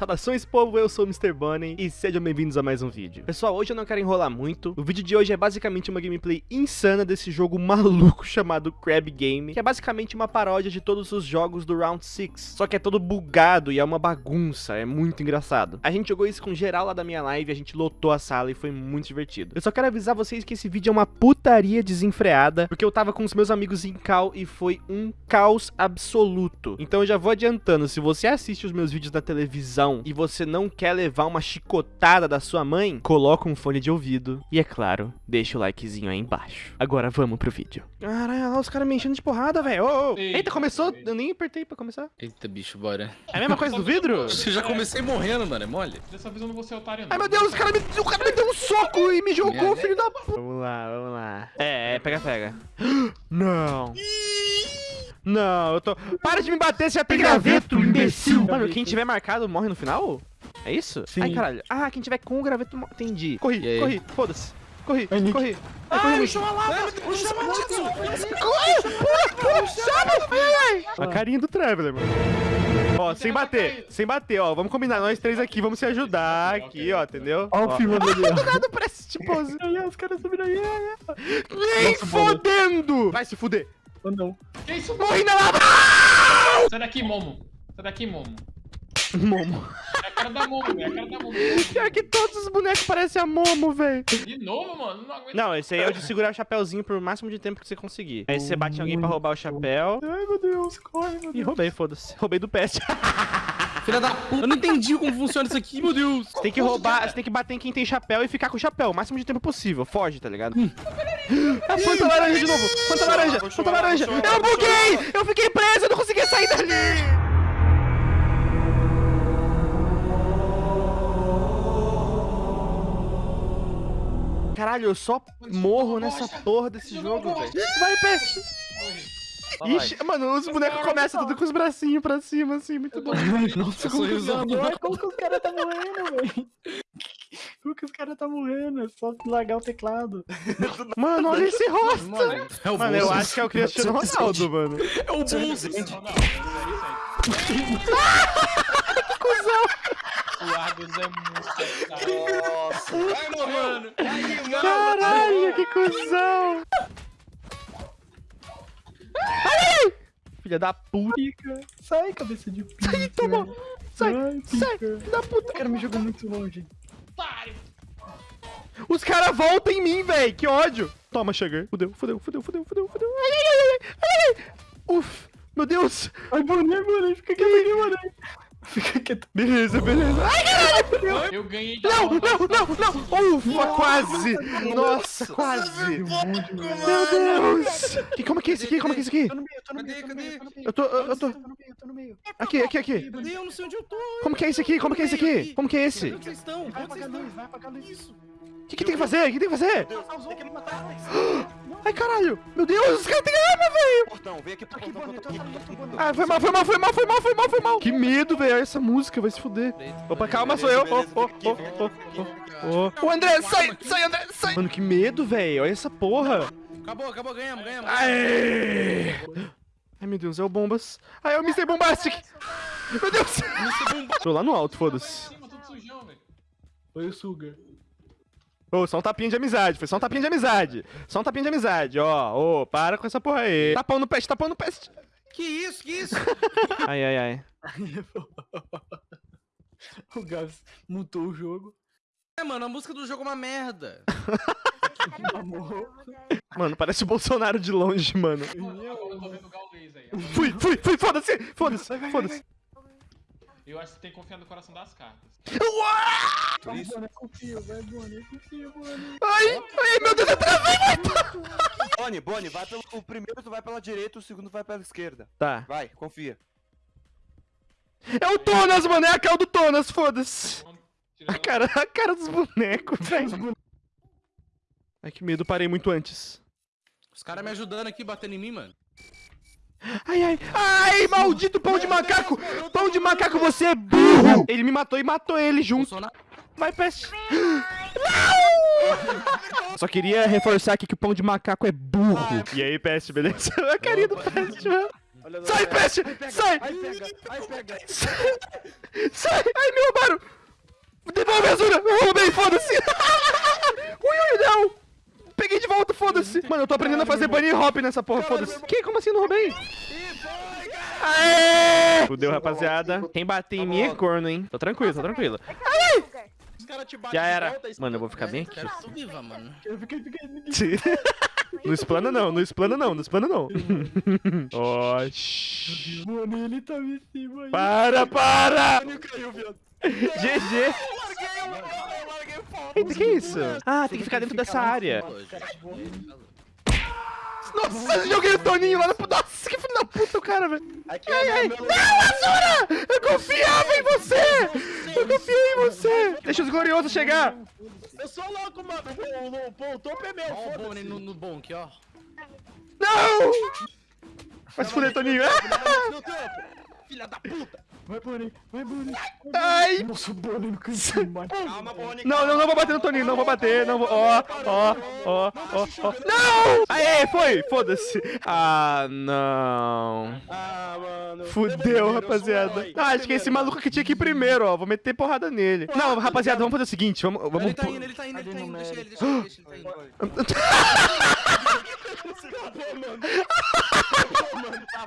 Saudações povo, eu sou o Mr. Bunny e sejam bem-vindos a mais um vídeo. Pessoal, hoje eu não quero enrolar muito, o vídeo de hoje é basicamente uma gameplay insana desse jogo maluco chamado Crab Game, que é basicamente uma paródia de todos os jogos do Round 6, só que é todo bugado e é uma bagunça, é muito engraçado. A gente jogou isso com geral lá da minha live, a gente lotou a sala e foi muito divertido. Eu só quero avisar vocês que esse vídeo é uma putaria desenfreada, porque eu tava com os meus amigos em cal e foi um caos absoluto. Então eu já vou adiantando, se você assiste os meus vídeos na televisão e você não quer levar uma chicotada da sua mãe, coloca um fone de ouvido e, é claro, deixa o likezinho aí embaixo. Agora vamos pro vídeo. Caralho, os caras me enchendo de porrada, velho. Oh, oh. Eita, Eita, começou? Eu nem apertei pra começar. Eita, bicho, bora. É a mesma coisa do vidro? Eu já comecei morrendo, mano, é mole. Dessa vez eu não vou ser otário, não. Ai, meu Deus, o cara me, o cara me deu um soco e me jogou, filho da puta. Vamos lá, vamos lá. É, é, pega, pega. Não. Não, eu tô... Para de me bater, você já tem graveto, imbecil! Mano, quem tiver marcado morre no final? É isso? Sim. Ai, caralho. Ah, quem tiver com o graveto morre. Entendi. Corri, corri, foda-se. Corri, Ai, corri. Ai, corri, puxou a lava! Puxou a lava! Corre! Pula, pula, chama! A carinha do Traveler, mano. Ó, sem bater, sem bater, ó. Vamos combinar, nós três aqui, vamos se ajudar aqui, ó, entendeu? Ó o filme ali, ó. Do nada parece tipo... Os caras subiram aí, Nem fodendo! Vai se fuder. Ou não. Que isso? Morri na lava! Sai daqui, Momo. Sai daqui, Momo. Momo. É a cara da Momo, velho. É a cara da Momo. Pior que todos os bonecos parecem a Momo, velho. De novo, mano? Não aguento. Não, esse aí é o de segurar o chapéuzinho por o máximo de tempo que você conseguir. Aí você bate em alguém pra roubar o chapéu. Ai, meu Deus, corre, meu Deus. E roubei, foda-se. Roubei do peste. Filha da puta. Eu não entendi como funciona isso aqui, meu Deus. Você tem que roubar, você tem que bater em quem tem chapéu e ficar com o chapéu o máximo de tempo possível. Foge, tá ligado? Hum. A Fanta laranja de novo. Fanta laranja, Fanta laranja. Eu buguei! Eu fiquei preso, eu não consegui sair dali. Caralho, eu só morro nessa porra desse jogo, velho. Vai, peste! Ixi, mano, os bonecos começam tudo com os bracinhos pra cima, assim, muito bom. Nossa, como que, como que os caras tá morrendo, velho? Caras tá morrendo? É só largar o teclado. Mano, olha esse rosto! Mano, é mano eu acho que é o Cristiano Ronaldo, mano. É o bolso! Que cuzão! O Argus é muito Nossa. Ai, mano. Caralho, que cuzão. Ai! Filha da puta. Pica. Sai, cabeça de pica. Sai, toma. Sai, sai, sai, da puta. O cara me jogou muito longe. Os caras voltam em mim, velho. Que ódio. Toma, cheguei. Fudeu, fudeu, fudeu, fudeu, fudeu, fudeu. Ai, ai, ai, ai, ai. Uf, meu Deus. Ai, boné, boné. Fica quieto aqui, boné. Fica quieto. Beleza, beleza. Ai, caralho! Eu ganhei Não, não, não, não! Ufa, quase! Nossa, quase! Meu Deus! Que, como é que é esse aqui? Como é que é esse aqui? Tô no meio, tô no meio, tô no meio. Eu tô, eu tô... Tô no meio, tô no meio. Aqui, aqui, aqui. Cadê? Eu não sei onde eu tô. Como que é esse aqui? Como que é esse aqui? Como que é esse? Onde vocês estão? Vai apagar a luz, vai apagar a luz. Isso. O que, que tem que fazer? O que tem que fazer? Tem que me matar. Ai, caralho! Meu Deus, os caras têm arma, velho! Portão, vem aqui pro portão. Tô falando, Ah, foi mal, foi mal, foi mal, foi mal, foi mal, foi mal! Que medo, velho! Essa música vai se fuder. Opa, calma, sou eu! Oh, oh, oh, oh, oh, oh. O André, sai, sai, André, sai! Mano, que medo, velho! Olha essa porra! Acabou, acabou, ganhamos, ganhamos. Aê! Ai, meu Deus, é o Bombas. Ai, é o Mr. Bombastic! Meu Deus! Tô lá no alto, foda-se. Foi o Sugar. Ô, só um tapinha de amizade, foi só um tapinha de amizade. Só um tapinha de amizade, ó. Ô, para com essa porra aí. Tapão no peste, tapão no peste. Que isso, que isso? ai, ai, ai. o Gabs mutou o jogo. É, mano, a música do jogo é uma merda. mano, parece o Bolsonaro de longe, mano. Fui, fui, fui, foda-se, foda-se, foda-se. Eu acho que você tem que confiar no coração das cartas. Uau! Isso. Vai, confio, vai, Bonnie, confio, Bonnie. Ai, ai, meu Deus, eu travei! Bonnie, Bonnie, vai pelo... O primeiro tu vai pela direita, o segundo vai pela esquerda. Tá. Vai, confia. É o Tonas, mano, é a cara do Tonas, foda-se. A cara, a cara dos bonecos, velho. Ai, que medo, parei muito antes. Os caras me ajudando aqui, batendo em mim, mano. Ai, ai, ai, maldito pão de macaco! Pão de macaco, você é burro! Ele me matou e matou ele junto. Vai, peste. Não! Só queria reforçar aqui que o pão de macaco é burro. E aí, peste, beleza? A carinha do peste, mano. Olha Sai, Sai! Aí pega, pega. Sai! Ai, me roubaram! Devolve a Azura! Eu roubei, foda-se! ui, ui, não! Peguei de volta, foda-se! Mano, eu tô aprendendo a fazer bunny hop nessa porra, foda-se. Que? Como assim eu não roubei? Aê! Fudeu, rapaziada. Quem bater em mim é corno, hein? Tô tranquilo, tô tranquilo. Os caras te batem Já era. volta, Mano, eu vou ficar bem aqui. Quero que tu viva, mano. Eu fiquei, fiquei, Não explana não, não explana não, não explana não. Oxi. Mano, ele tá em cima aí. Para, para! Ele caiu, viado. GG. Eu larguei o. Eita, que isso? Ah, tem que ficar dentro dessa área. Nossa, joguei o Toninho lá no... Nossa, que filho da puta o cara, velho. Ai, é ai. Não, Azura! Eu confiava em você! Eu confiei em você! Deixa os gloriosos chegar! Eu sou louco, mano. O, topo é meu, Ó o foda-se. Bonnie no, no bom aqui, ó. Não! Vai se fuder, Toninho. Filha da puta. Vai, Bonnie. Vai, Bonnie. Ai! Nossa, o Bonnie cantinho, mano. Calma, Bonnie. Não, não, não vou bater no Toninho, não vou bater, não vou... Ó, ó, ó, ó, ó. Não! Aê, foi! Foda-se! Ah, não... Ah, mano. Fudeu, rapaziada. Ah, acho que esse maluco aqui tinha que ir primeiro, ó. Vou meter porrada nele. Não, rapaziada, vamos fazer o seguinte. Vamos. vamos Ele tá indo, ele tá indo, ele tá indo. Deixa ele, deixa ele, deixa ele. Tá indo.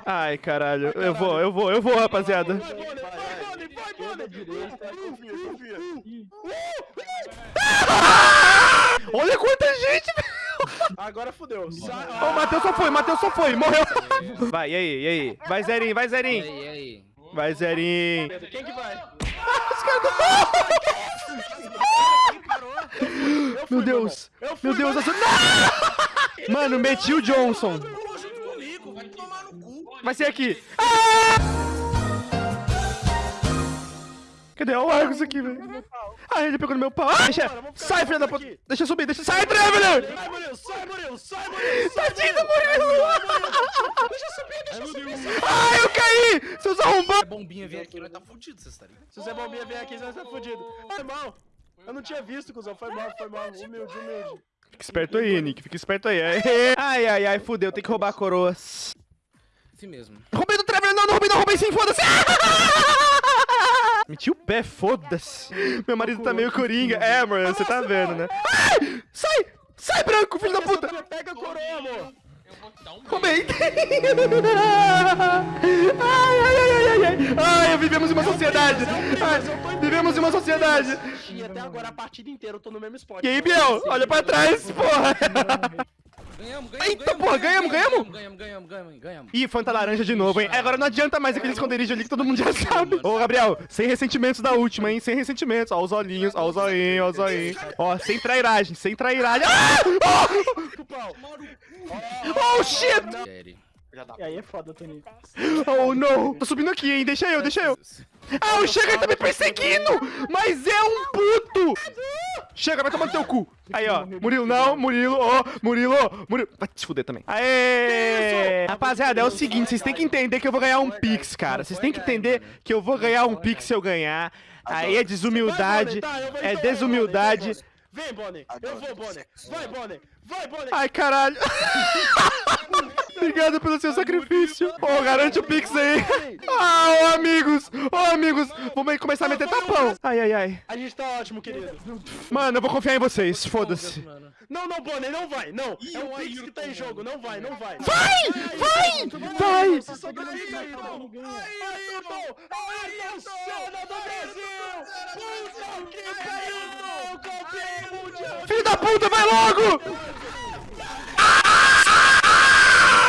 Ai, caralho. Eu vou, eu vou, eu vou, rapaziada. Vai, Bonnie. Vai, Bonnie. Vai, Bonnie. Confia, confia. Olha quanta gente, velho. Agora. Ó, o Matheus só foi, Matheus só foi, morreu. Vai, e aí, e aí? Vai, Zerinho, vai, E aí, e aí? Vai, Zerinho. Quem que vai? Meu Deus. Meu Deus. Não! Mano, meti o Johnson. Junto comigo, vai tomar no cu. Vai ser aqui. Cadê? Olha o Argus aqui, velho. Ah, ele pegou no meu pau. Ah, deixa. Sai, filha da puta. Deixa eu subir, deixa. Sai, Traveler! Sai, Murilo. Sai, Murilo. Sai, Murilo. Tadinho do Murilo! Deixa eu subir, deixa eu subir. Ah, eu caí! Seus arrombados! A bombinha vem aqui, nós tá fudido, vocês tá ligado? Se o Zé Bombinha vier aqui, você vai estar fudido. Foi mal. Eu não tinha visto, cuzão. Foi mal, foi mal. Humilde, humilde. Fica esperto aí, Nick. Fica esperto aí. Ai, ai, ai, fudeu. Tem que roubar a coroas. Assim mesmo. Roubei do Traveler! Não, não roubei, não roubei sim, foda-se! Meti o pé, foda-se. Meu marido tá meio coringa. É, mano, você tá vendo, né? Ai! Sai! Sai, branco, filho da puta! Pega a coroa, amor. Roubei! Ai, ai, ai, ai, ai, ai! Ai, vivemos em uma sociedade! Ai, vivemos em uma sociedade! E até agora, a partida inteira, eu tô no mesmo spot. Aí, Biel? Olha pra trás, porra! Ganhamos, ganhamos, Eita, porra, ganhamos, ganhamos? Ganhamos, ganhamos, ganhamos, ganhamos. Ih, Fanta laranja de novo, hein? Agora não adianta mais aquele esconderijo ali que todo mundo já sabe. Ô, Gabriel, sem ressentimentos da última, hein? Sem ressentimentos. Ó, os olhinhos, ó, os olhinhos, ó, os olhinhos. Ó, sem trairagem, sem trairagem. Ah! Oh! Oh, shit! E aí é foda. Oh, não! Tô subindo aqui, hein? Deixa eu, deixa eu. Ah, o Chega tá me perseguindo! Mas é um puto! Chega, vai tomar no teu cu. Aí, ó. Murilo, não. Murilo, ó. Murilo, Murilo. Vai te fuder também. Aê! Rapaziada, é o seguinte. Vocês têm que entender que eu vou ganhar um Pix, cara. Vocês têm que entender que eu vou ganhar um Pix se eu ganhar. Aí é desumildade. É desumildade. Vem, Bonnie. Eu vou, Bonnie. Vai, Bonnie. Vai, Bonnie. Ai, caralho. Obrigado pelo seu sacrifício. Ô, garante o Pix aí. Ah, ô, amigos. Ô, amigos. Vamos começar a meter tapão. Ai, ai, ai. A gente tá ótimo, querido. Mano, eu vou confiar em vocês. Foda-se. Não, não, Bonnie, não vai. Não. É um Pix que tá em jogo. Não vai, não vai. Vai! Vai! Vai! Ganha Ayrton! Ayrton! Ayrton, cena do Brasil! Puta que pariu! Campeão mundial! Filho da puta, vai logo!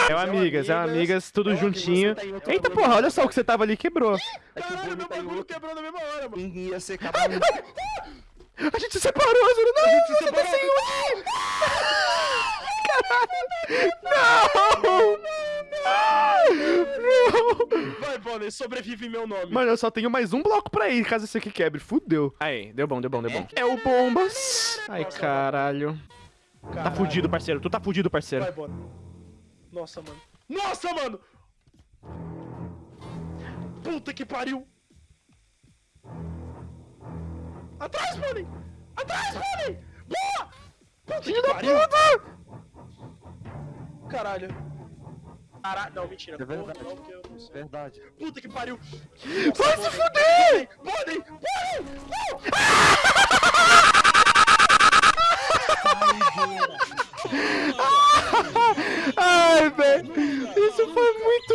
É o amigas, é o amigas, tudo juntinho. Eita porra, olha só o que você tava ali, quebrou. Caralho, meu bagulho quebrou na mesma hora, mano. Ia ser capaz. A gente se separou, Azul. Não, a gente se separou. Sem unir. Caralho. Não. Não. Vai, Bonnie, sobrevive meu nome. Mano, eu só tenho mais um bloco pra ir, caso esse aqui quebre. Fudeu. Aí, deu bom, deu bom, deu bom. É o Bombas. Ai, caralho. Tá fudido, parceiro. Tu tá fudido, parceiro. Vai, Bonnie. Nossa, mano. Nossa, mano! Puta que pariu! Atrás, Bonnie! Atrás, Bonnie! Boa! Puta Filho que da pariu! puta! Caralho. Caralho. Não, mentira. É verdade. Não, eu não Santos. Verdade. Puta que pariu. Vai se fuder! Podem, podem. Ai, velho. Isso foi muito.